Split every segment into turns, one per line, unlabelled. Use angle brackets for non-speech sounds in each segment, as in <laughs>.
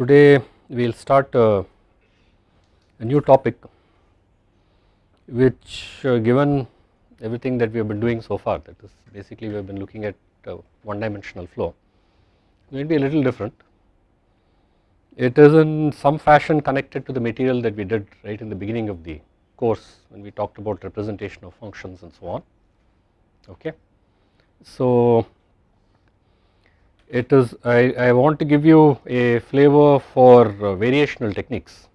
today we will start a, a, new topic which uh, given everything that we have been doing so far that is basically we have been looking at uh, one dimensional flow to be a little different. It is in some fashion connected to the material that we did right in the beginning of the course when we talked about representation of functions and so on okay. So it is I, I want to give you a flavor for uh, variational techniques.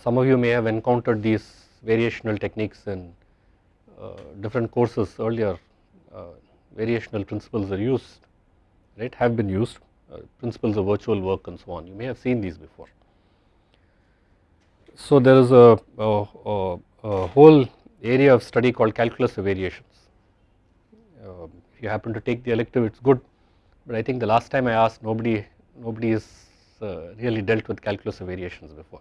Some of you may have encountered these variational techniques in uh, different courses earlier uh, variational principles are used right have been used uh, principles of virtual work and so on you may have seen these before. So there is a, a, a, a whole area of study called calculus of variations um, you happen to take the elective it is good but I think the last time I asked nobody nobody has uh, really dealt with calculus of variations before.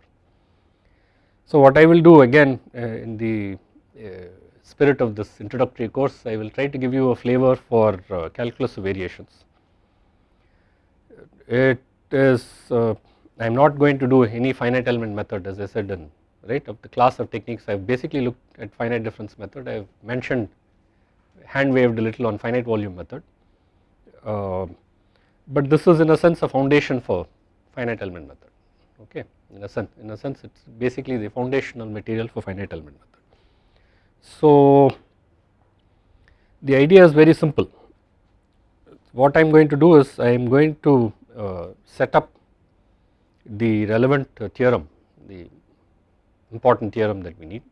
So what I will do again uh, in the uh, spirit of this introductory course I will try to give you a flavor for uh, calculus of variations. It is uh, I am not going to do any finite element method as I said in right of the class of techniques I have basically looked at finite difference method I have mentioned hand waved a little on finite volume method. Uh, but this is in a sense a foundation for finite element method okay in a sense in a sense it is basically the foundational material for finite element method. So the idea is very simple what I am going to do is I am going to uh, set up the relevant uh, theorem the important theorem that we need.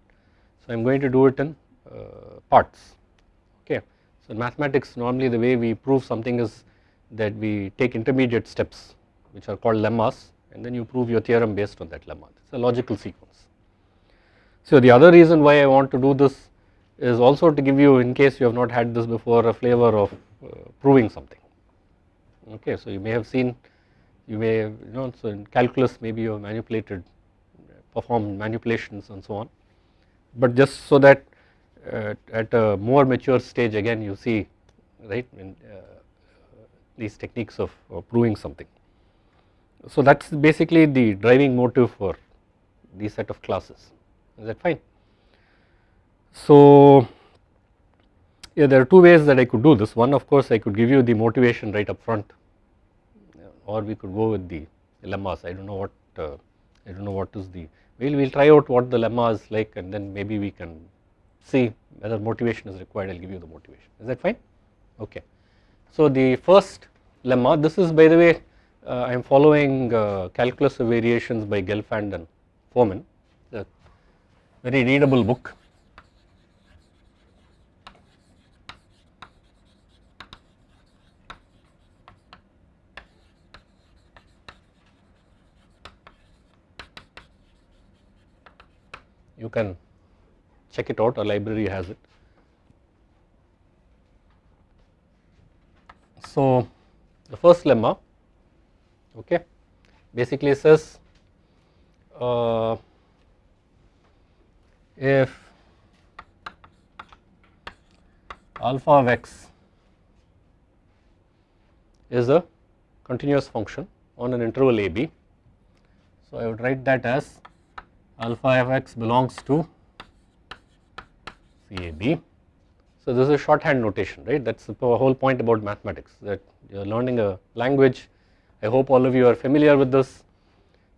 So I am going to do it in uh, parts in mathematics normally the way we prove something is that we take intermediate steps which are called lemmas and then you prove your theorem based on that lemma it is a logical sequence. So the other reason why I want to do this is also to give you in case you have not had this before a flavor of uh, proving something okay. So you may have seen you may have, you know so in calculus maybe you have manipulated performed manipulations and so on but just so that uh, at a more mature stage again you see right uh, these techniques of, of, proving something. So that is basically the driving motive for these set of classes is that fine. So yeah there are two ways that I could do this one of course I could give you the motivation right up front or we could go with the lemmas I do not know what uh, I do not know what is the we will we'll try out what the lemma is like and then maybe we can see whether motivation is required I will give you the motivation. Is that fine? Okay. So the first lemma this is by the way uh, I am following uh, calculus of variations by Gelfand and Fomin a very readable book. You can check it out our library has it. So the first lemma okay basically says uh, if alpha of x is a continuous function on an interval a b. So I would write that as alpha of x belongs to CAB. So this is a shorthand notation right that is the whole point about mathematics that you are learning a language I hope all of you are familiar with this.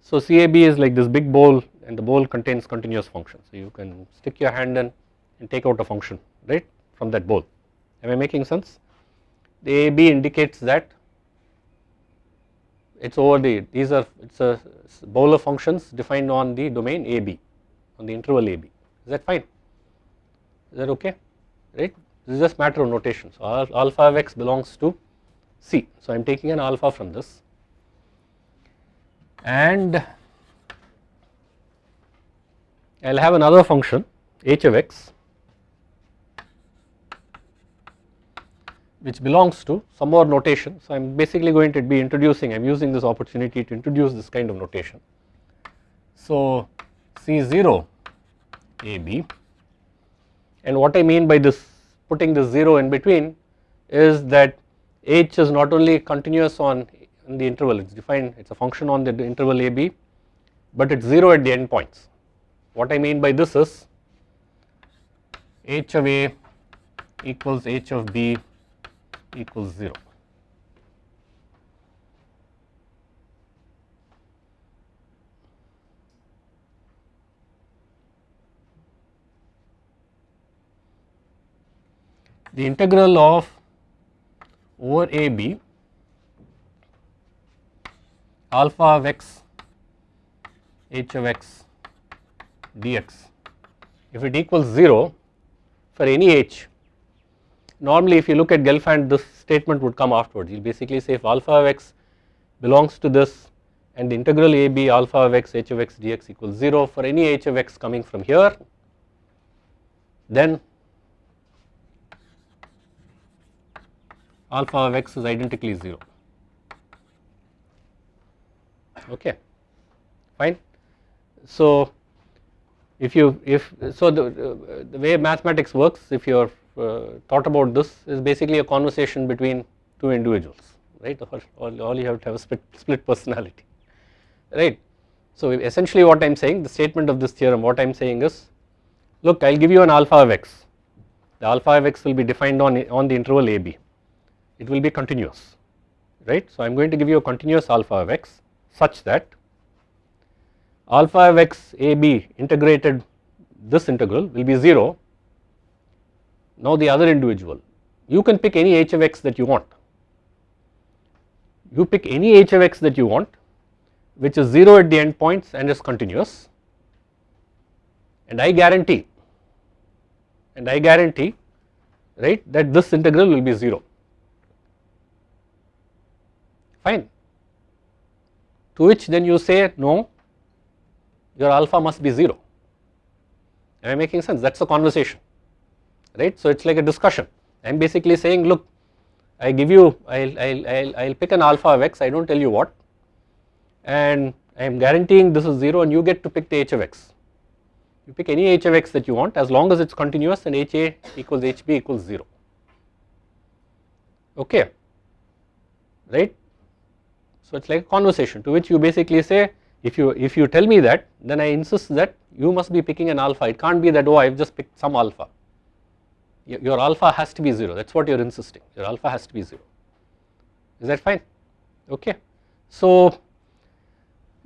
So CAB is like this big bowl and the bowl contains continuous functions so you can stick your hand in and take out a function right from that bowl am I making sense. The AB indicates that it is over the these are it is a bowl of functions defined on the domain AB on the interval AB is that fine is that okay? Right? This is just matter of notation. So alpha of x belongs to C. So I am taking an alpha from this. And I will have another function h of x which belongs to some more notation. So I am basically going to be introducing I am using this opportunity to introduce this kind of notation. So C0 AB and what I mean by this putting this 0 in between is that h is not only continuous on in the interval it is defined it is a function on the interval a b but it is 0 at the endpoints. What I mean by this is h of a equals h of b equals 0. The integral of over a b alpha of x h of x dx. If it equals 0 for any h normally if you look at Gelfand this statement would come afterwards. You basically say if alpha of x belongs to this and the integral a b alpha of x h of x dx equals 0 for any h of x coming from here then alpha of x is identically 0 okay fine. So if you if so the, uh, the way mathematics works if you are uh, thought about this is basically a conversation between two individuals right? All, all, all you have to have a split, split personality right. So essentially what I am saying the statement of this theorem what I am saying is look I will give you an alpha of x. The alpha of x will be defined on, on the interval a b it will be continuous right. So I am going to give you a continuous alpha of x such that alpha of x a b integrated this integral will be 0. Now the other individual you can pick any h of x that you want you pick any h of x that you want which is 0 at the end points and is continuous and I guarantee and I guarantee right that this integral will be 0 fine to which then you say no your alpha must be 0. Am I making sense? That is a conversation, right. So, it is like a discussion. I am basically saying look I give you I will I'll, I'll, I'll pick an alpha of x I do not tell you what and I am guaranteeing this is 0 and you get to pick the h of x. You pick any h of x that you want as long as it is continuous and h a equals h b equals 0 okay right. So, it is like a conversation to which you basically say if you if you tell me that then I insist that you must be picking an alpha. It can't be that oh I have just picked some alpha. Your alpha has to be 0 that is what you are insisting. Your alpha has to be 0 is that fine? Okay. So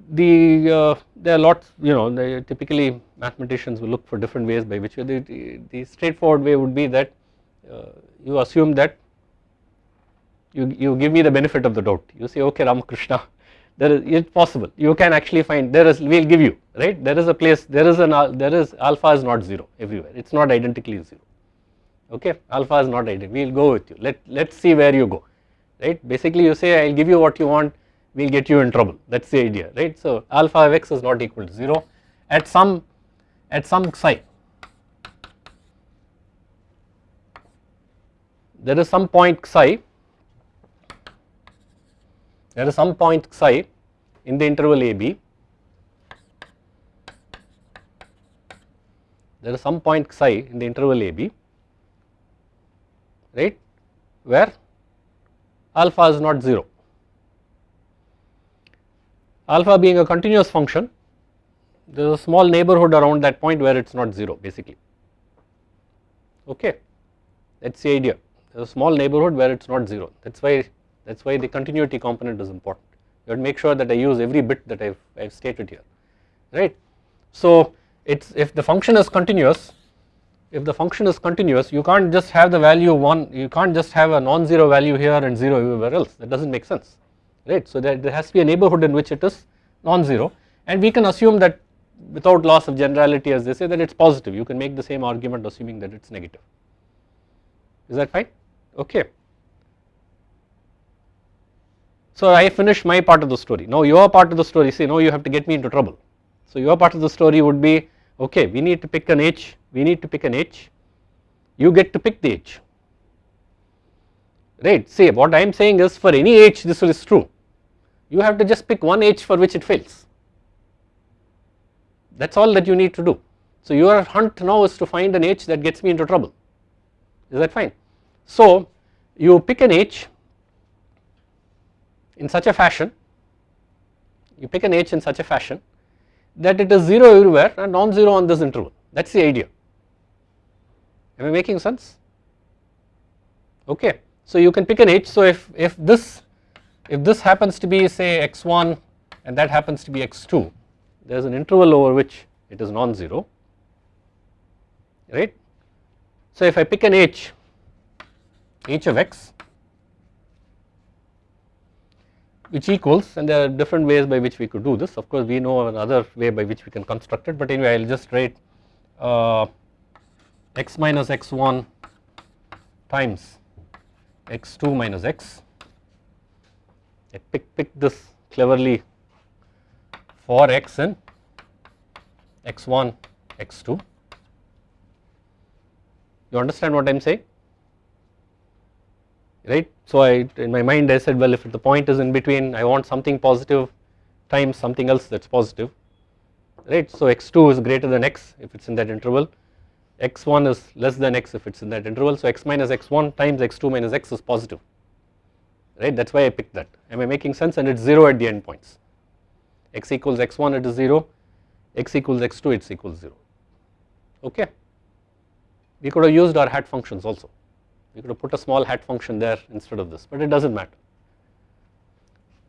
the uh, there are lots you know typically mathematicians will look for different ways by which the, the, the straightforward way would be that uh, you assume that you, you give me the benefit of the doubt. You say okay Ramakrishna there is it's possible. You can actually find there is we will give you right? There is a place there is an there is alpha is not 0 everywhere. It is not identically 0 okay? Alpha is not identical we will go with you. Let let us see where you go right? Basically you say I will give you what you want we will get you in trouble. That is the idea right? So alpha of x is not equal to 0 at some at some psi there is some point psi there is some point psi in the interval a b. There is some point psi in the interval a b. Right? Where alpha is not 0 alpha being a continuous function there is a small neighborhood around that point where it is not 0 basically. Okay? That is the idea. There is a small neighborhood where it is not 0 that is why that is why the continuity component is important. You have to make sure that I use every bit that I have stated here, right. So it's if the function is continuous, if the function is continuous, you can't just have the value 1, you can't just have a non-zero value here and 0 everywhere else, that does not make sense, right. So there, there has to be a neighborhood in which it is non-zero and we can assume that without loss of generality as they say that it is positive, you can make the same argument assuming that it is negative, is that fine, okay. So I finished my part of the story. Now your part of the story, say no you have to get me into trouble. So your part of the story would be okay we need to pick an h, we need to pick an h, you get to pick the h, right. Say what I am saying is for any h this is true, you have to just pick one h for which it fails, that is all that you need to do. So your hunt now is to find an h that gets me into trouble, is that fine. So you pick an h in such a fashion you pick an h in such a fashion that it is 0 everywhere and non-zero on this interval that is the idea am I making sense okay. So you can pick an h so if, if this if this happens to be say x1 and that happens to be x2 there is an interval over which it is non-zero right. So if I pick an h h of x which equals and there are different ways by which we could do this. Of course we know another way by which we can construct it but anyway I will just write uh, x minus x1 times x2 minus x. I pick, pick this cleverly for x in x1 x2 you understand what I am saying right. So I in my mind I said well if the point is in between I want something positive times something else that is positive right. So x2 is greater than x if it is in that interval x1 is less than x if it is in that interval. So x minus x1 times x2 minus x is positive right that is why I picked that am I making sense and it is 0 at the end points x equals x1 it is 0 x equals x2 it equals 0 okay. We could have used our hat functions also we could have put a small hat function there instead of this but it does not matter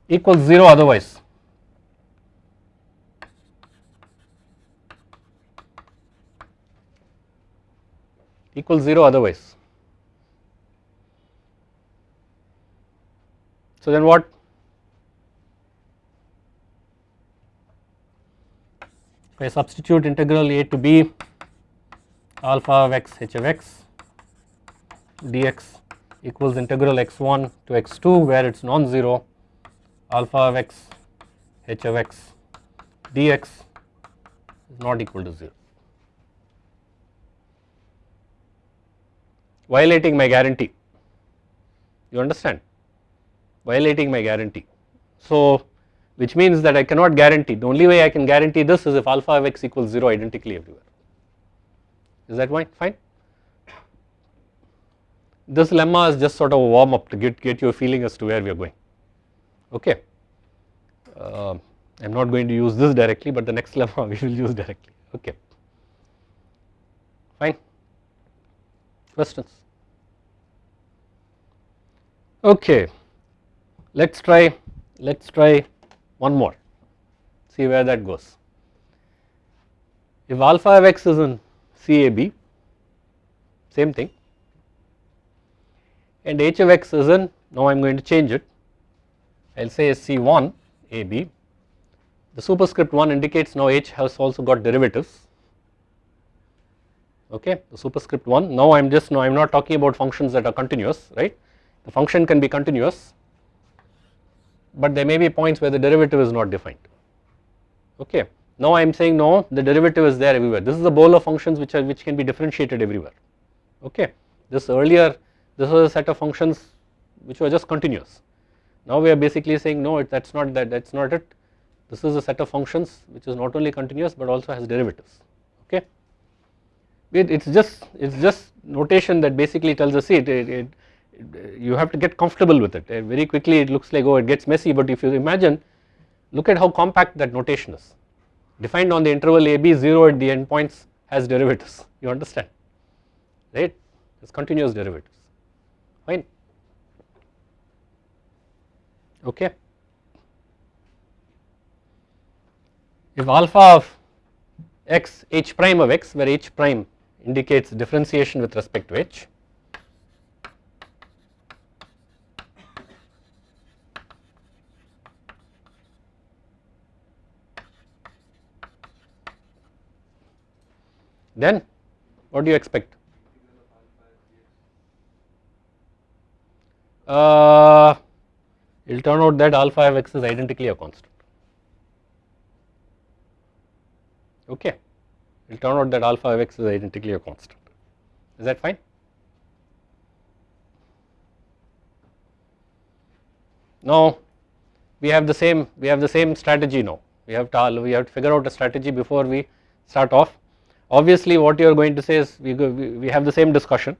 equals 0 otherwise equals 0 otherwise. So then what? If I substitute integral a to b alpha of x h of x dx equals integral x1 to x2 where it is non-zero alpha of x h of x dx is not equal to 0. Violating my guarantee, you understand, violating my guarantee. So, which means that I cannot guarantee, the only way I can guarantee this is if alpha of x equals 0 identically everywhere. Is that fine? This lemma is just sort of a warm up to get, get you a feeling as to where we are going. Okay. Uh, I am not going to use this directly but the next <laughs> lemma we will use directly. Okay. Fine. Questions? Okay. Let us try let us try one more. See where that goes. If alpha of x is in CAB same thing and h of x is in now I am going to change it. I will say C1 AB the superscript 1 indicates now h has also got derivatives. Okay the superscript 1 now I am just now I am not talking about functions that are continuous right? The function can be continuous but there may be points where the derivative is not defined. Okay now I am saying no the derivative is there everywhere. This is a bowl of functions which are which can be differentiated everywhere. Okay this earlier this was a set of functions which were just continuous. Now we are basically saying no that is not that that is not it. This is a set of functions which is not only continuous but also has derivatives. Okay. It is just it is just notation that basically tells us see it, it, it, you have to get comfortable with it. Uh, very quickly it looks like oh it gets messy but if you imagine look at how compact that notation is. Defined on the interval AB 0 at the endpoints has derivatives. You understand? Right? It is continuous derivatives fine okay. If alpha of x h prime of x where h prime indicates differentiation with respect to h then what do you expect uh, it will turn out that alpha of x is identically a constant. Okay, it will turn out that alpha of x is identically a constant. Is that fine? Now we have the same we have the same strategy now. We have to we have to figure out a strategy before we start off. Obviously, what you are going to say is we go, we, we have the same discussion,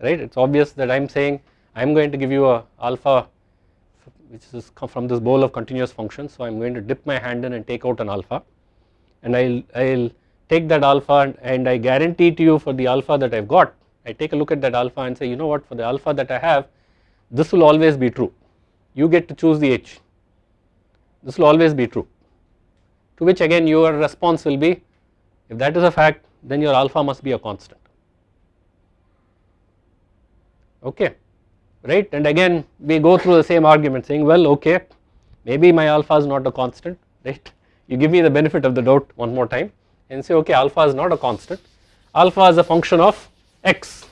right? It is obvious that I am saying I am going to give you a alpha which is from this bowl of continuous functions. So I am going to dip my hand in and take out an alpha. And I will I will take that alpha and, and I guarantee to you for the alpha that I have got I take a look at that alpha and say you know what? For the alpha that I have this will always be true. You get to choose the h. This will always be true. To which again your response will be if that is a fact then your alpha must be a constant. Okay right? And again we go through the same argument saying well okay maybe my alpha is not a constant right? You give me the benefit of the doubt one more time and say okay alpha is not a constant. Alpha is a function of x.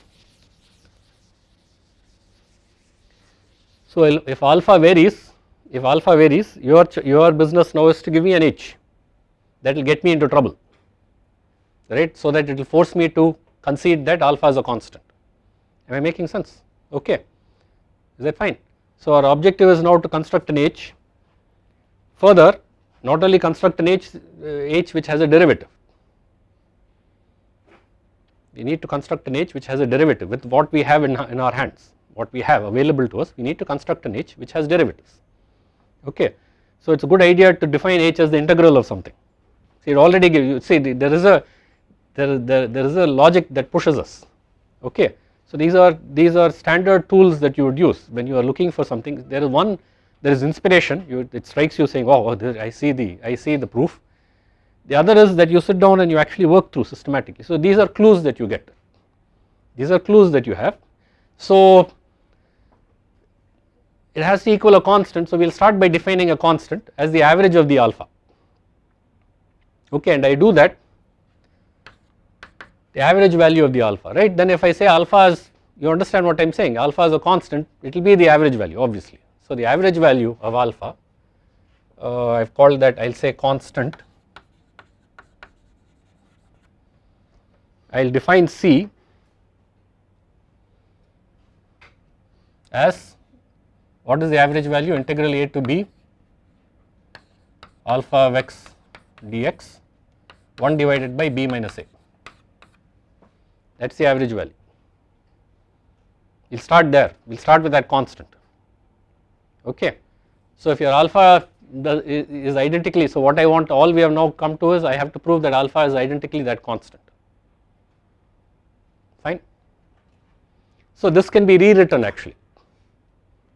So if alpha varies if alpha varies your your business now is to give me an h. That will get me into trouble. Right? So that it will force me to concede that alpha is a constant. Am I making sense? Okay is that fine. So our objective is now to construct an h further not only construct an h, uh, h which has a derivative we need to construct an h which has a derivative with what we have in, in our hands what we have available to us we need to construct an h which has derivatives okay. So it is a good idea to define h as the integral of something see it already gives you see there is a there, there, there is a logic that pushes us okay. So these are these are standard tools that you would use when you are looking for something there is one there is inspiration you it strikes you saying oh, I see the I see the proof the other is that you sit down and you actually work through systematically. So these are clues that you get, these are clues that you have. So it has to equal a constant. So we will start by defining a constant as the average of the alpha. Okay, and I do that the average value of the alpha, right. Then if I say alpha is, you understand what I am saying, alpha is a constant, it will be the average value obviously. So the average value of alpha, uh, I have called that I will say constant I will define C as what is the average value integral a to b alpha of x dx 1 divided by b minus a that is the average value. We will start there, we will start with that constant okay. So if your alpha is identically, so what I want all we have now come to is I have to prove that alpha is identically that constant fine. So this can be rewritten actually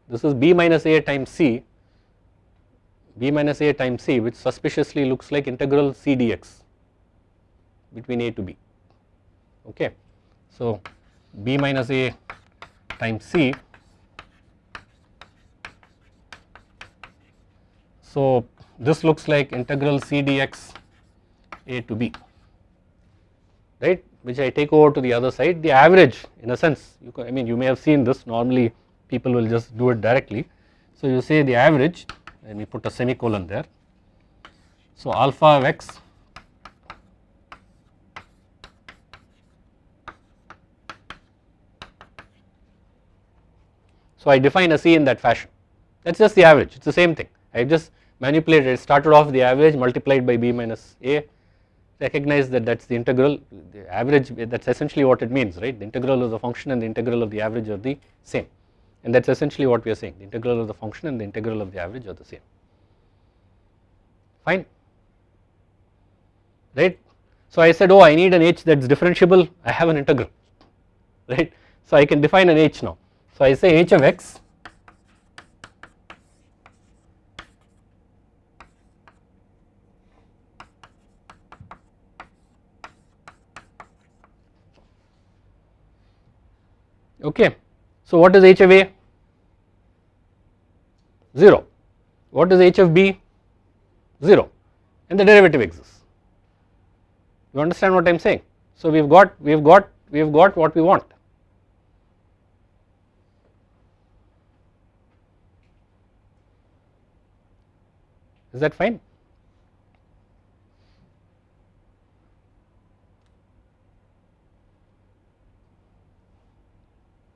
this is b minus a times c b minus a times c which suspiciously looks like integral c dx between a to b okay. So b minus a times c so this looks like integral c dx a to b right which I take over to the other side the average in a sense you I mean you may have seen this normally people will just do it directly. So you say the average let me put a semicolon there. So alpha of x So I define a C in that fashion. That is just the average. It is the same thing. I just manipulated started off the average multiplied by b minus a recognize that that is the integral the average that is essentially what it means right? The integral of the function and the integral of the average are the same. And that is essentially what we are saying the integral of the function and the integral of the average are the same. Fine. Right. So I said oh I need an h that is differentiable. I have an integral. Right? So I can define an h now so I say h of x okay. So what is h of a? 0. What is h of b? 0 and the derivative exists. You understand what I am saying? So we have got, we have got, we have got what we want. Is that fine?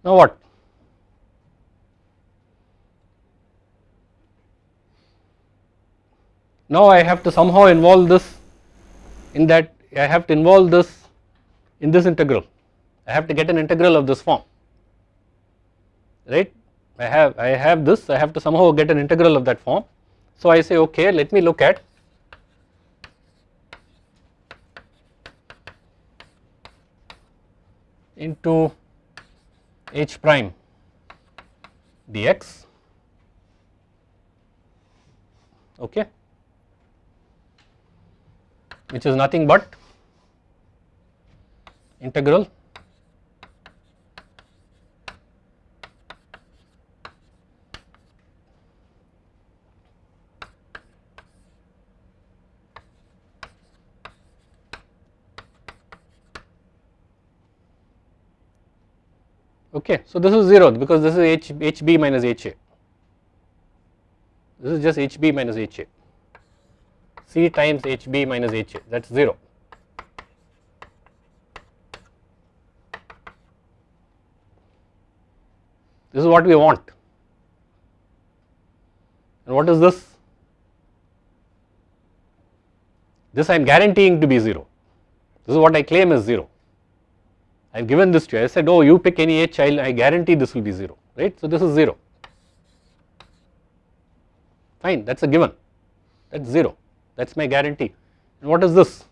Now what? Now I have to somehow involve this in that I have to involve this in this integral. I have to get an integral of this form, right. I have I have this I have to somehow get an integral of that form. So I say okay let me look at into h prime dx. Okay. Which is nothing but integral okay. So, this is 0 because this is H, HB minus HA, this is just HB minus HA, C times HB minus HA that is 0. This is what we want and what is this? This I am guaranteeing to be 0, this is what I claim is 0. I have given this to you, I said oh you pick any h I, I guarantee this will be 0 right. So this is 0 fine. That is a given. That is 0 that is my guarantee. And what is this?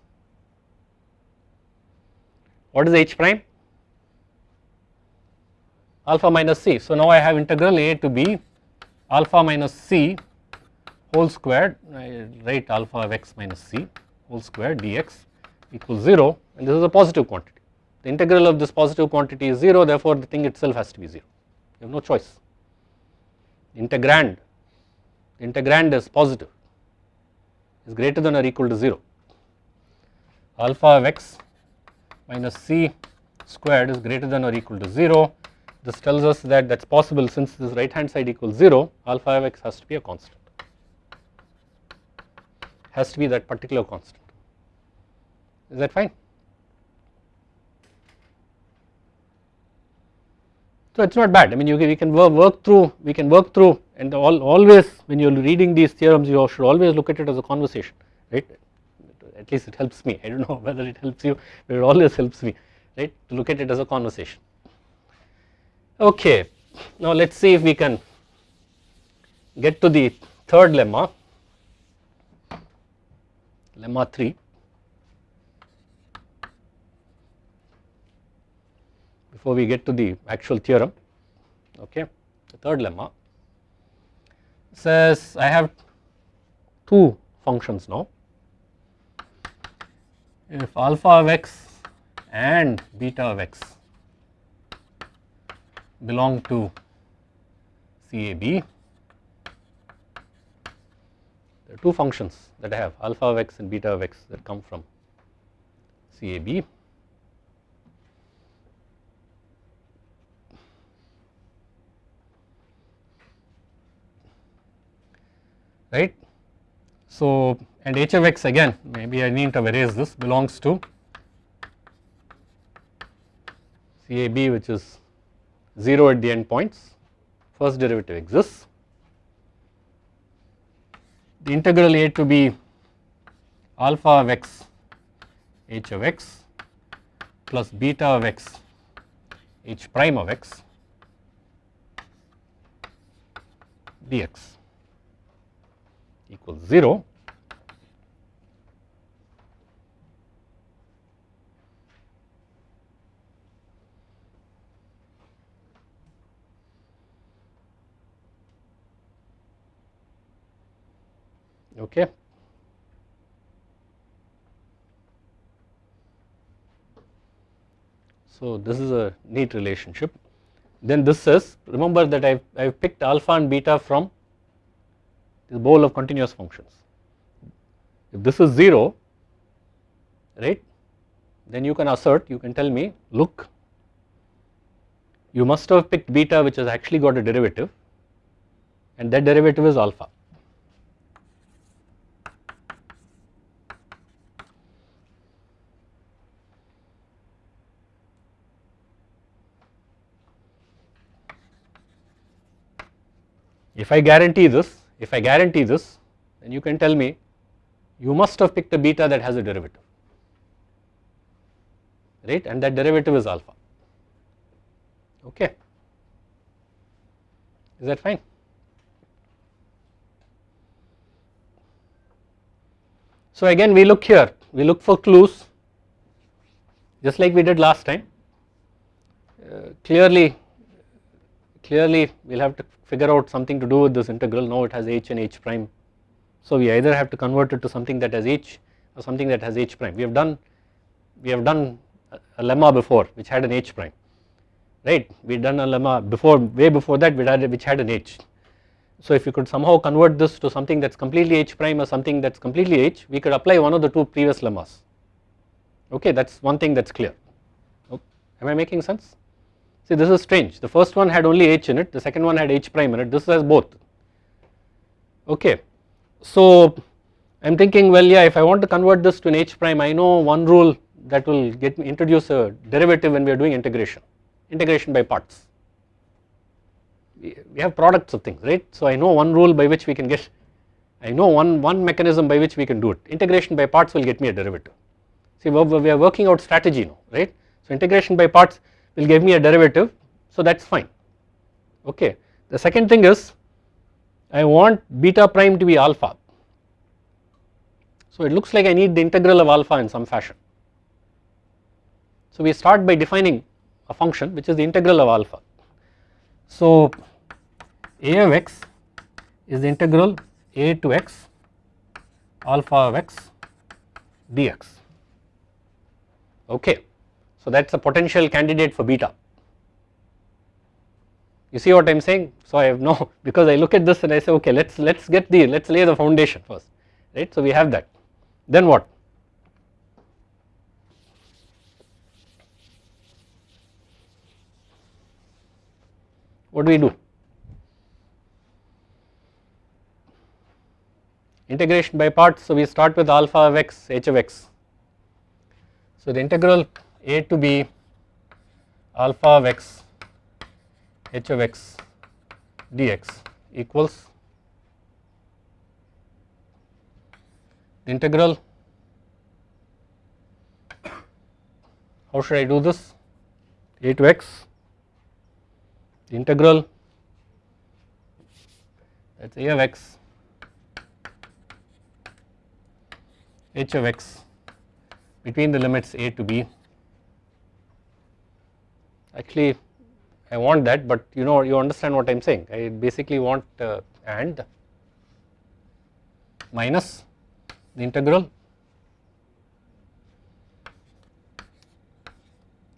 What is h prime? Alpha minus c. So now I have integral a to b alpha minus c whole squared. I write alpha of x minus c whole square dx equals 0 and this is a positive quantity the integral of this positive quantity is 0 therefore the thing itself has to be 0 you have no choice. Integrand integrand is positive is greater than or equal to 0 alpha of x minus c squared is greater than or equal to 0 this tells us that that is possible since this right hand side equals 0 alpha of x has to be a constant has to be that particular constant. Is that fine So it is not bad. I mean you can, we can work, through we can work through and all, always when you are reading these theorems you should always look at it as a conversation right? At least it helps me. I do not know <laughs> whether it helps you but it always helps me right? To look at it as a conversation. Okay. Now let us see if we can get to the third lemma lemma 3 before we get to the actual theorem. Okay. The third lemma says I have two functions now. If alpha of x and beta of x belong to CAB there are two functions that I have alpha of x and beta of x that come from CAB right. So, and h of x again maybe I need to erase this belongs to CAB which is 0 at the end points first derivative exists. The integral a to b alpha of x h of x plus beta of x h prime of x dx equals 0 okay. So this is a neat relationship. Then this says remember that I have picked alpha and beta from this bowl of continuous functions. If this is 0 right then you can assert you can tell me look you must have picked beta which has actually got a derivative and that derivative is alpha. If I guarantee this if I guarantee this then you can tell me you must have picked a beta that has a derivative right and that derivative is alpha okay. is that fine. So again we look here, we look for clues just like we did last time. Uh, clearly, clearly we will have to figure out something to do with this integral, now it has h and h prime. So we either have to convert it to something that has h or something that has h prime. We have done, we have done a lemma before which had an h prime, right. We had done a lemma before, way before that we had which had an h. So if you could somehow convert this to something that is completely h prime or something that is completely h, we could apply one of the two previous lemmas okay that is one thing that is clear okay. am I making sense see this is strange. The first one had only h in it. The second one had h prime in it. This has both. Okay. So I am thinking well yeah if I want to convert this to an h prime I know one rule that will get me introduce a derivative when we are doing integration. Integration by parts. We have products of things right? So I know one rule by which we can get I know one one mechanism by which we can do it. Integration by parts will get me a derivative. See we are working out strategy now right. So integration by parts will give me a derivative so that is fine okay. The second thing is I want beta prime to be alpha. So it looks like I need the integral of alpha in some fashion. So we start by defining a function which is the integral of alpha. So a of x is the integral a to x alpha of x dx okay. So that is a potential candidate for beta. You see what I am saying? So I have no <laughs> because I look at this and I say okay let us let us get the let us lay the foundation first right. So we have that then what? What do we do? Integration by parts so we start with alpha of x h of x so, the integral a to b alpha of x h of x dx equals integral. How should I do this? A to x integral that is a of x h of x between the limits a to b actually I want that but you know you understand what I am saying. I basically want uh, and minus the integral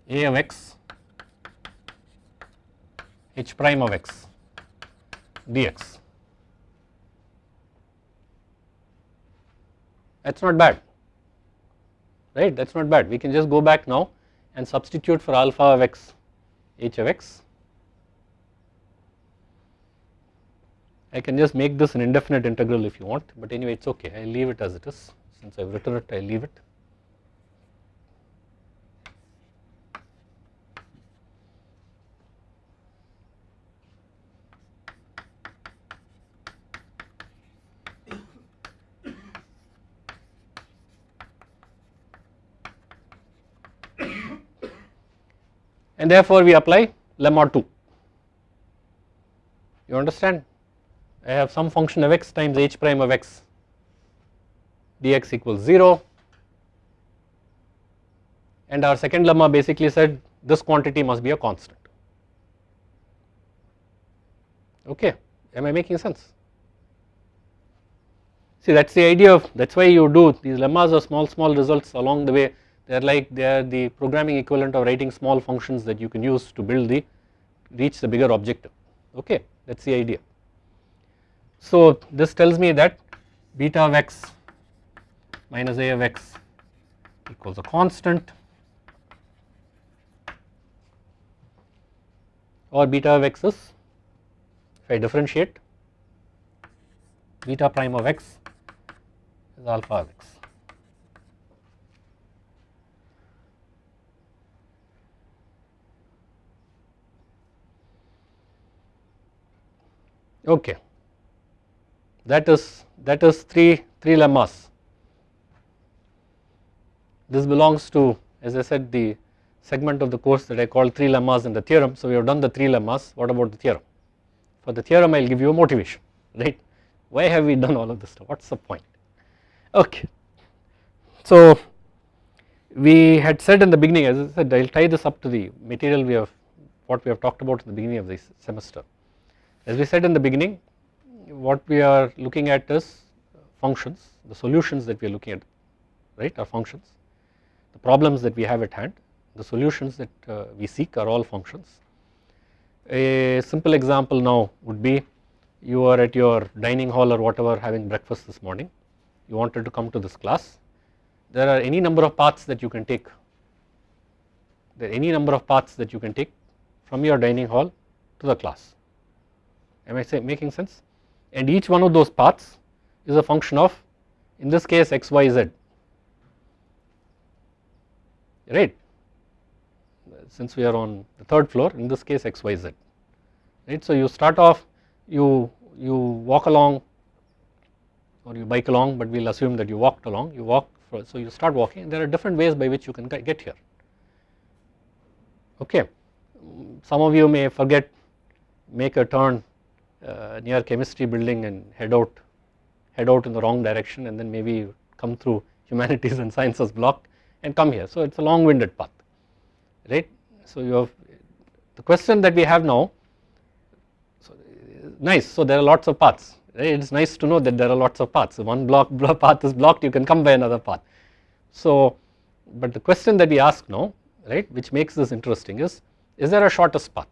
a of x h prime of x dx. That is not bad right? That is not bad. We can just go back now and substitute for alpha of x h of x. I can just make this an indefinite integral if you want but anyway it is okay I will leave it as it is since I have written it I will leave it. And therefore we apply lemma 2 you understand? I have some function of x times h prime of x dx equals 0 and our second lemma basically said this quantity must be a constant. Okay am I making sense? See that is the idea of that is why you do these lemmas are small small results along the way they are like they are the programming equivalent of writing small functions that you can use to build the reach the bigger objective okay that is the idea. So this tells me that beta of x minus a of x equals a constant or beta of x is if I differentiate beta prime of x is alpha of x. okay. That is that is three three lemmas. This belongs to as I said the segment of the course that I call three lemmas in the theorem. So we have done the three lemmas. What about the theorem? For the theorem I will give you a motivation <laughs> right? Why have we done all of this stuff? What is the point? Okay. So we had said in the beginning as I said I will tie this up to the material we have what we have talked about at the beginning of this semester. As we said in the beginning what we are looking at is functions the solutions that we are looking at right are functions. The problems that we have at hand the solutions that uh, we seek are all functions. A simple example now would be you are at your dining hall or whatever having breakfast this morning. You wanted to come to this class. There are any number of paths that you can take. There are any number of paths that you can take from your dining hall to the class am I say making sense? And each one of those paths is a function of in this case x y z. Right? Since we are on the third floor in this case x y z. Right? So you start off you you walk along or you bike along but we will assume that you walked along. You walk so you start walking. There are different ways by which you can get here. Okay. Some of you may forget make a turn uh, near chemistry building and head out head out in the wrong direction and then maybe come through humanities and sciences block and come here. So it is a long winded path right? So you have the question that we have now so nice. So there are lots of paths right? It is nice to know that there are lots of paths. So one block, <laughs> block path is blocked you can come by another path. So but the question that we ask now right which makes this interesting is is there a shortest path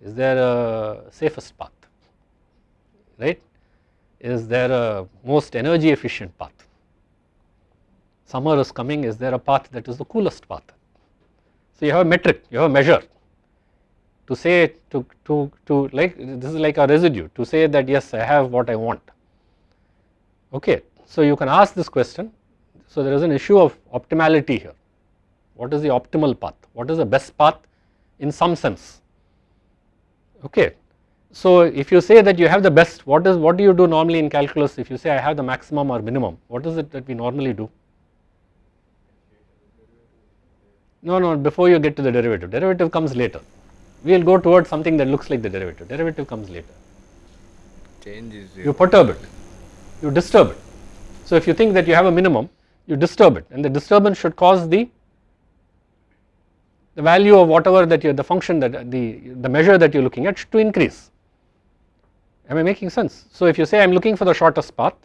is there a safest path right? Is there a most energy efficient path? Summer is coming. Is there a path that is the coolest path? So you have a metric you have a measure to say to, to, to like this is like a residue to say that yes I have what I want. Okay. So you can ask this question. So there is an issue of optimality here. What is the optimal path? What is the best path? In some sense okay. So if you say that you have the best what is what do you do normally in calculus? If you say I have the maximum or minimum what is it that we normally do? No no before you get to the derivative. Derivative comes later. We will go towards something that looks like the derivative, derivative comes later.
Change is
You perturb it, you disturb it. So if you think that you have a minimum, you disturb it. And the disturbance should cause the the value of whatever that you the function that uh, the the measure that you are looking at to increase. Am I making sense? So if you say I am looking for the shortest path,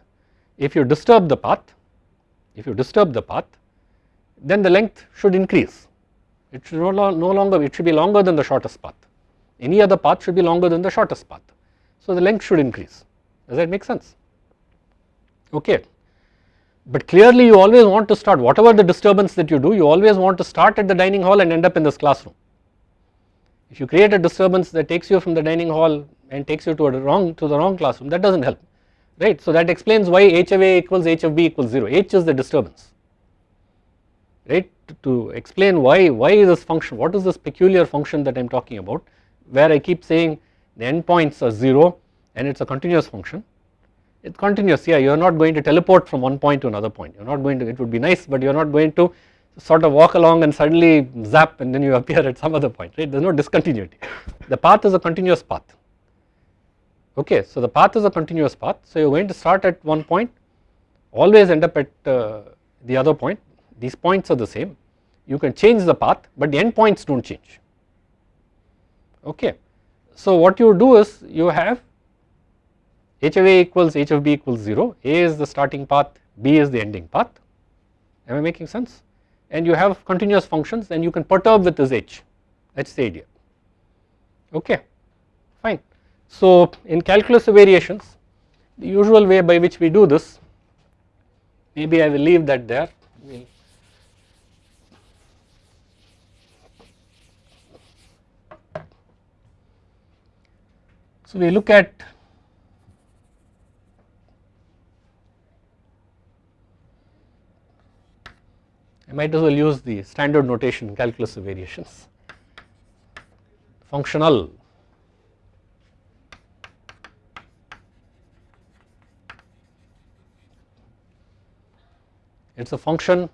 if you disturb the path, if you disturb the path, then the length should increase. It should no, no longer it should be longer than the shortest path. Any other path should be longer than the shortest path. So the length should increase. Does that make sense? Okay but clearly you always want to start. Whatever the disturbance that you do you always want to start at the dining hall and end up in this classroom. If you create a disturbance that takes you from the dining hall and takes you to wrong to the wrong classroom that does not help right? So that explains why h of a equals h of b equals 0 h is the disturbance right? To explain why why this function what is this peculiar function that I am talking about where I keep saying the endpoints are 0 and it is a continuous function it is continuous. Yeah you are not going to teleport from one point to another point. You are not going to it would be nice but you are not going to sort of walk along and suddenly zap and then you <laughs> appear at some other point right? There is no discontinuity. The path is a continuous path. Okay so the path is a continuous path. So you are going to start at one point always end up at uh, the other point. These points are the same. You can change the path but the end points do not change. Okay. So what you do is you have h of a equals h of b equals 0 a is the starting path b is the ending path. Am I making sense? And you have continuous functions and you can perturb with this h. That is the idea. Okay fine. So in calculus of variations the usual way by which we do this maybe I will leave that there. We So we look at I might as well use the standard notation calculus of variations. Functional. It is a function.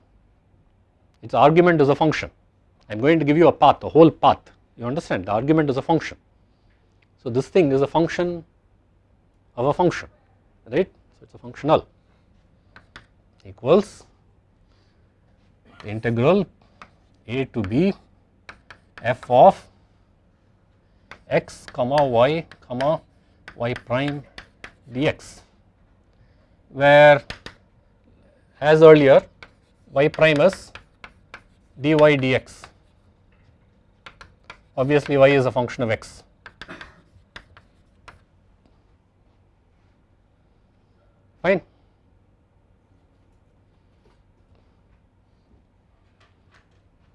Its argument is a function. I am going to give you a path a whole path. You understand? The argument is a function. So this thing is a function of a function right? So it is a functional equals integral a to b f of x comma y comma y prime dx where as earlier y prime is dy dx. Obviously y is a function of x. Fine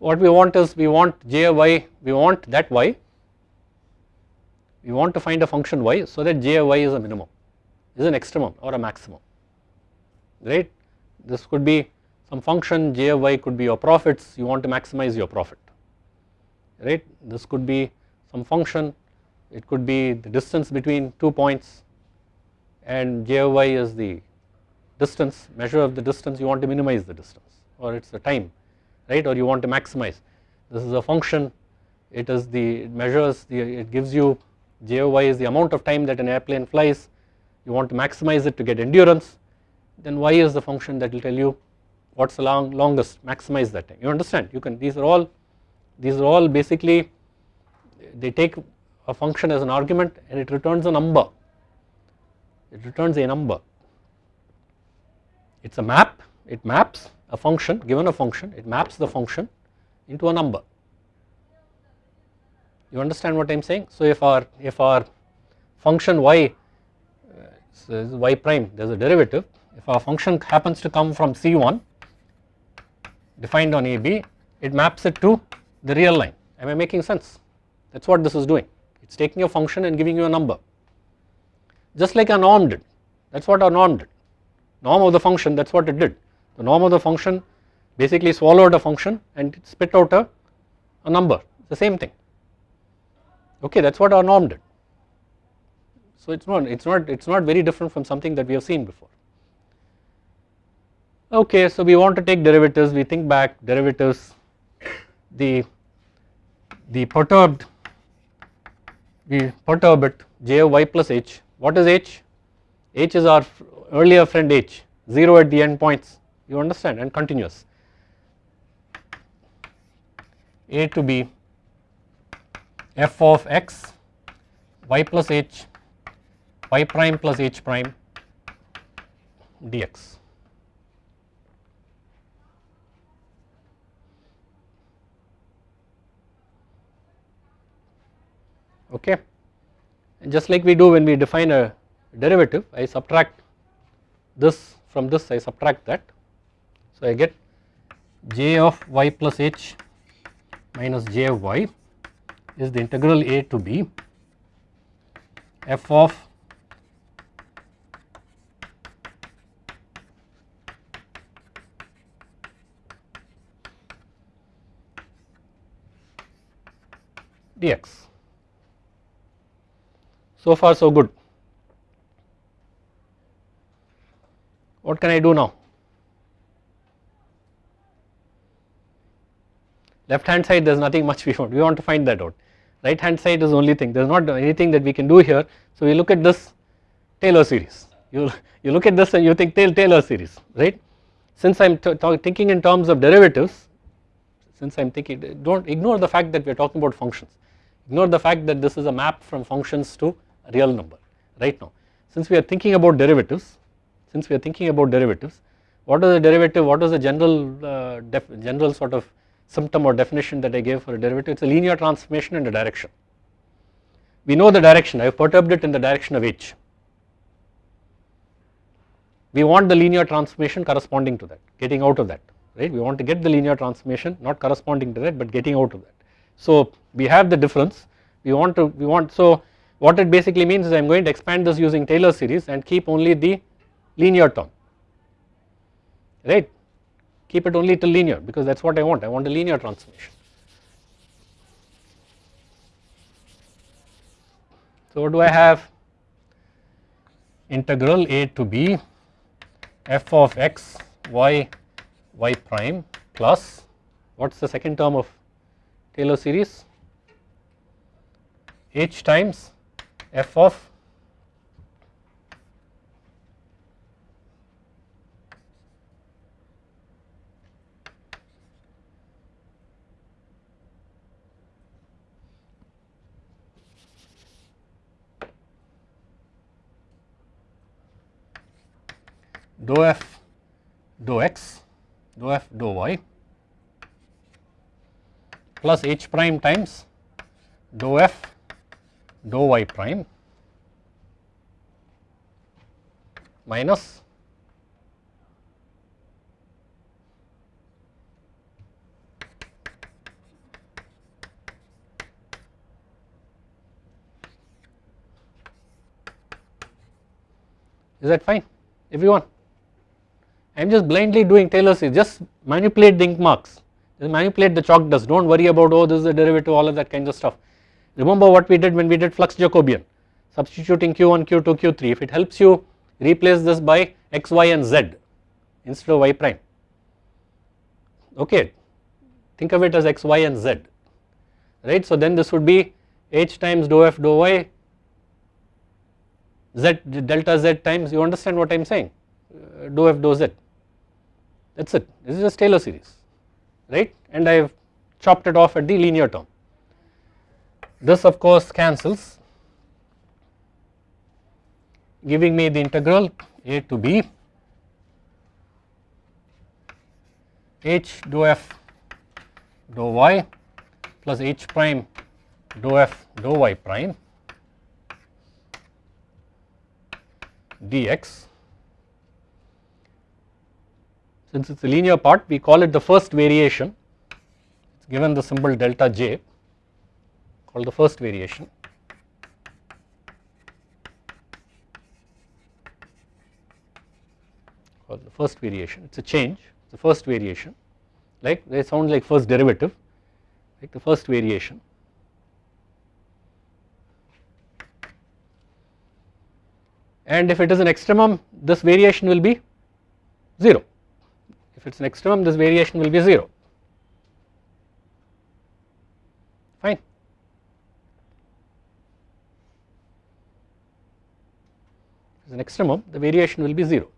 what we want is we want j of y we want that y. We want to find a function y so that j of y is a minimum is an extremum or a maximum right? This could be some function j of y could be your profits you want to maximize your profit right? This could be some function it could be the distance between two points and j of y is the distance measure of the distance you want to minimize the distance or it is the time right or you want to maximize. This is a function. It is the it measures the it gives you j of y is the amount of time that an airplane flies. You want to maximize it to get endurance. Then y is the function that will tell you what is the long, longest. Maximize that time. You understand? You can these are all these are all basically they take a function as an argument and it returns a number. It returns a number. It is a map. It maps a function given a function it maps the function into a number. You understand what I am saying? So if our if our function y uh, so y prime there is a derivative. If our function happens to come from C1 defined on AB it maps it to the real line. Am I making sense? That is what this is doing. It is taking a function and giving you a number. Just like a norm did. That is what our norm did. Norm of the function that is what it did the norm of the function basically swallowed a function and it spit out a, a number the same thing. Okay that is what our norm did. So it is not it is not it is not very different from something that we have seen before. Okay so we want to take derivatives we think back derivatives the the perturbed we perturb it j of y plus h. What is h? H is our earlier friend h 0 at the end points you understand? And continuous. A to b. F of x. Y plus h. Y prime plus h prime. Dx okay? And just like we do when we define a derivative I subtract this from this I subtract that so I get j of y plus h minus j of y is the integral a to b f of dx so far so good. What can I do now? Left hand side there is nothing much <laughs> we want, we want to find that out. Right hand side is the only thing, there is not anything that we can do here. So we look at this Taylor series, you, you look at this and you think Taylor series, right. Since I am thinking in terms of derivatives, since I am thinking, do not ignore the fact that we are talking about functions, ignore the fact that this is a map from functions to real number right now. Since we are thinking about derivatives, since we are thinking about derivatives, what is the derivative, what is the general uh, general sort of symptom or definition that I gave for a derivative, it is a linear transformation in a direction. We know the direction, I have perturbed it in the direction of h. We want the linear transformation corresponding to that, getting out of that, right. We want to get the linear transformation not corresponding to that but getting out of that. So we have the difference, we want to, we want, so what it basically means is I am going to expand this using Taylor series and keep only the linear term right keep it only to linear because that is what I want. I want a linear transformation. So what do I have? Integral a to b f of x y y prime plus what is the second term of Taylor series? H times f of dou f dou x dou f dou y plus h prime times dou f dou y prime minus is that fine? Everyone I am just blindly doing Taylor series. Just manipulate the ink marks. Just manipulate the chalk dust. Do not worry about oh this is a derivative all of that kind of stuff. Remember what we did when we did flux Jacobian? Substituting q1 q2 q3 if it helps you replace this by x y and z instead of y prime. Okay. Think of it as x y and z. Right? So then this would be h times dou f dou y z delta z times you understand what I am saying? Uh, dou f dou z that is it. This is just Taylor series right? And I have chopped it off at the linear term. This of course cancels giving me the integral a to b. H dou f dou y plus h prime dou f dou y prime dx since it is a linear part we call it the first variation. It is given the symbol delta j called the first variation. Called the first variation. It is a change. It is the first variation. Like they sound like first derivative. Like the first variation. And if it is an extremum this variation will be 0 if it is an extremum this variation will be 0 fine. If it is an extremum the variation will be 0.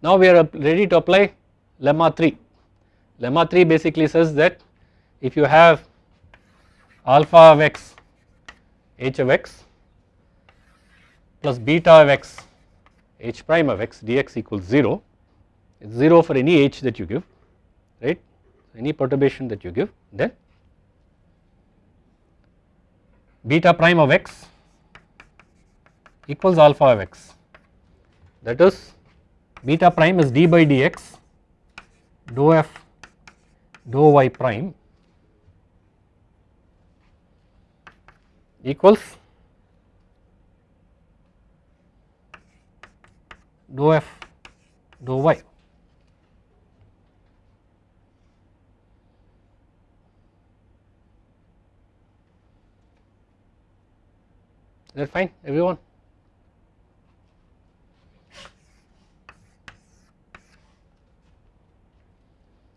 Now we are ready to apply lemma 3. Lemma 3 basically says that if you have alpha of x h of x plus beta of x h prime of x dx equals 0 it is 0 for any h that you give right? Any perturbation that you give then beta prime of x equals alpha of x. That is beta prime is d by dx dou f dou y prime equals dou f dou y. Is that fine everyone?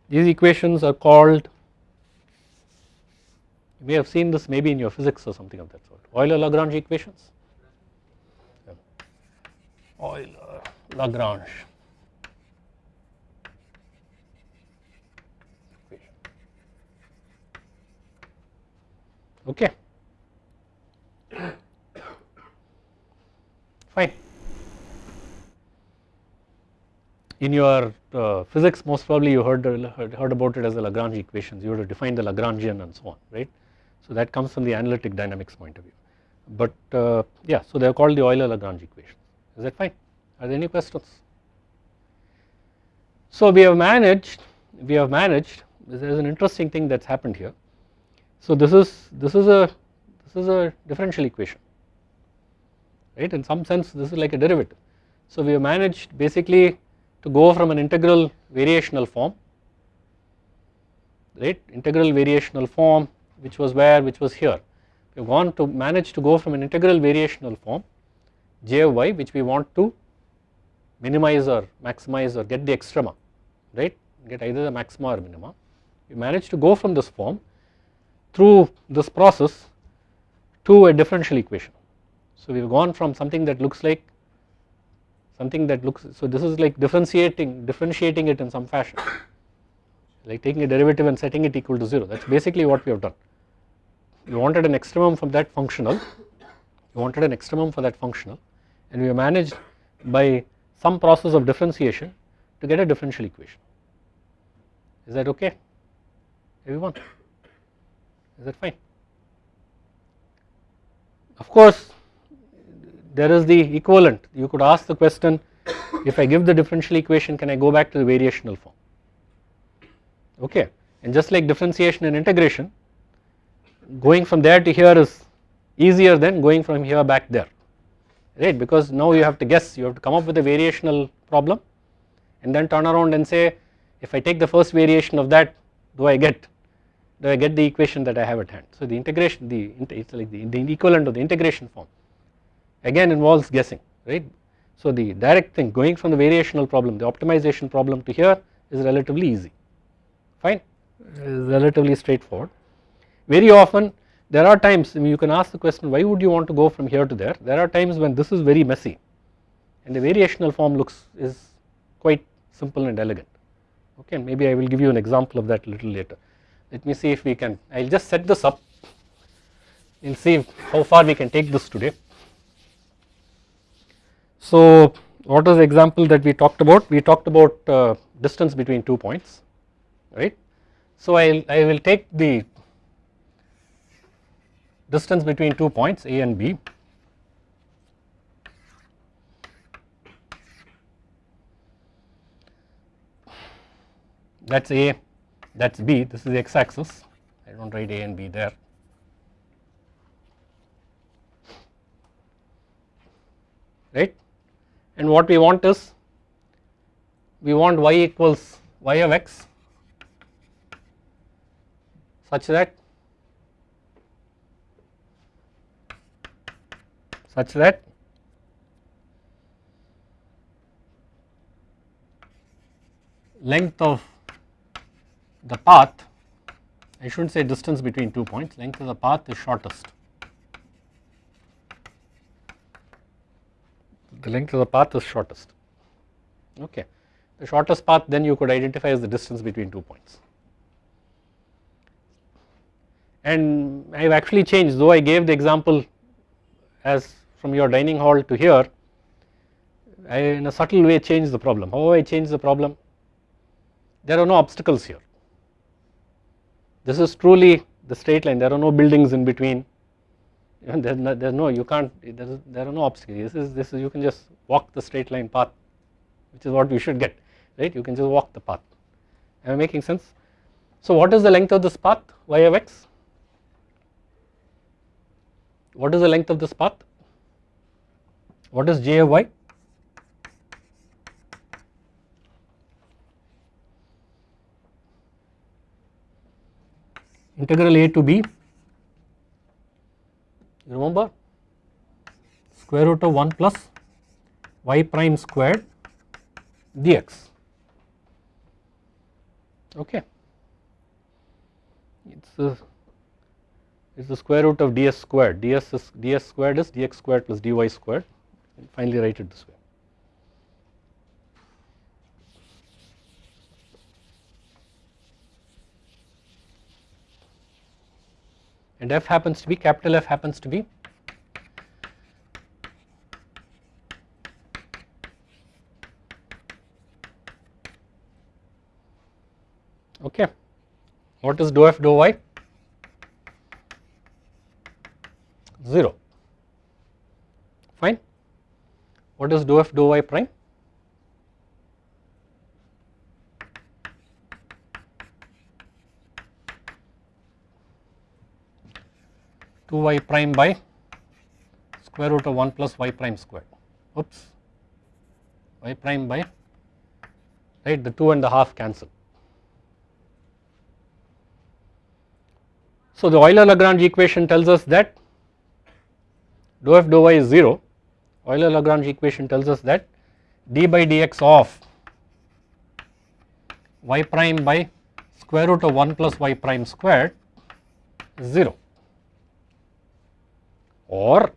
These equations are called you may have seen this maybe in your physics or something of that sort. Euler-Lagrange equations. Euler-Lagrange. Okay. <coughs> Fine. In your uh, physics most probably you heard, heard, heard about it as the Lagrange equations, you have to define the Lagrangian and so on, right. So that comes from the analytic dynamics point of view. But uh, yeah, so they are called the Euler-Lagrange equations. Is that fine? Are there any questions? So we have managed, we have managed. There is an interesting thing that's happened here. So this is this is a this is a differential equation, right? In some sense, this is like a derivative. So we have managed basically to go from an integral variational form, right? Integral variational form which was where which was here we want to manage to go from an integral variational form j of y which we want to minimize or maximize or get the extrema right get either the maxima or minima we manage to go from this form through this process to a differential equation. So we have gone from something that looks like something that looks so this is like differentiating differentiating it in some fashion like taking a derivative and setting it equal to 0 that is basically what we have done. We wanted an extremum from that functional we wanted an extremum for that functional and we managed by some process of differentiation to get a differential equation. Is that okay? Everyone is that fine. Of course there is the equivalent. You could ask the question if I give the differential equation can I go back to the variational form? Okay. And just like differentiation and integration going from there to here is easier than going from here back there right because now you have to guess you have to come up with a variational problem and then turn around and say if I take the first variation of that do I get do I get the equation that I have at hand. So the integration the it's like the, the equivalent of the integration form again involves guessing right. So the direct thing going from the variational problem the optimization problem to here is relatively easy fine relatively straightforward. Very often there are times you can ask the question why would you want to go from here to there there are times when this is very messy and the variational form looks is quite simple and elegant okay maybe I will give you an example of that a little later. Let me see if we can I will just set this up we will see how far we can take this today. So what is the example that we talked about we talked about uh, distance between two points right. So I, I will take the distance between two points A and B. That is A that is B. This is the x axis I do not write A and B there. Right? And what we want is we want y equals y of x such that such that. Length of the path I should not say distance between two points. Length of the path is shortest. The length of the path is shortest. Okay. The shortest path then you could identify as the distance between two points. And I have actually changed though I gave the example as from your dining hall to here I in a subtle way change the problem. How I change the problem? There are no obstacles here. This is truly the straight line. There are no buildings in between. <laughs> There, no, there no you can't there, is, there are no obstacles. This is this is you can just walk the straight line path which is what we should get right? You can just walk the path. Am I making sense. So what is the length of this path? Y of x? What is the length of this path what is j of y? Integral a to b. You remember? Square root of 1 plus y prime squared dx. Okay. It's the it's the square root of ds squared. ds is ds squared is dx squared plus dy squared and finally write it this way. And f happens to be capital F happens to be okay. What is dou f dou y? 0 fine what is dou f dou y prime? 2y prime by square root of 1 plus y prime squared oops. Y prime by right the 2 and the half cancel. So the Euler Lagrange equation tells us that dou f dou y is 0 Euler Lagrange equation tells us that d by dx of y prime by square root of 1 plus y prime squared is 0 or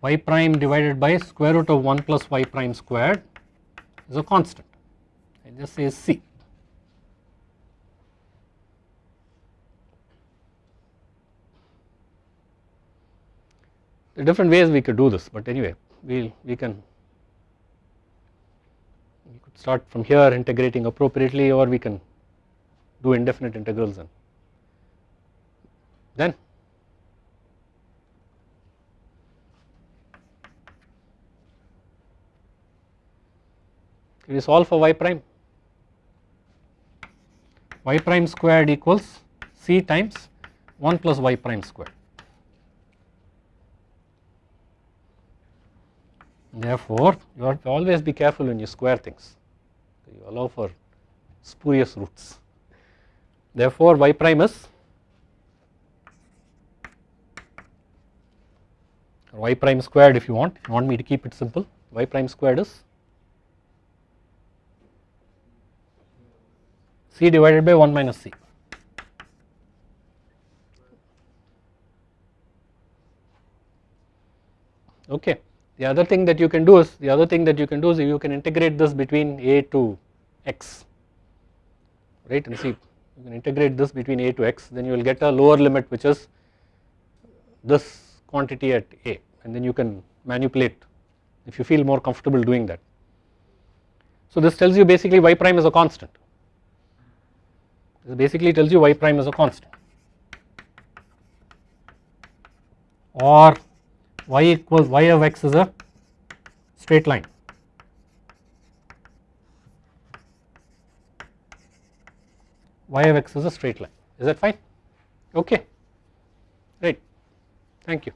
y prime divided by square root of 1 plus y prime squared is a constant I just say C. There are different ways we could do this but anyway we we can we could start from here integrating appropriately or we can do indefinite integrals and then we solve for y prime y prime squared equals c times 1 plus y prime squared. Therefore, you have to always be careful when you square things, you allow for spurious roots. Therefore, y prime is y prime squared if you want, you want me to keep it simple, y prime squared is c divided by 1 minus c. Okay. The other thing that you can do is the other thing that you can do is you can integrate this between a to x right? And see you can integrate this between a to x then you will get a lower limit which is this quantity at a and then you can manipulate if you feel more comfortable doing that. So this tells you basically y prime is a constant. This basically tells you y prime is a constant. Or y equals y of x is a straight line. y of x is a straight line is that fine okay right thank you.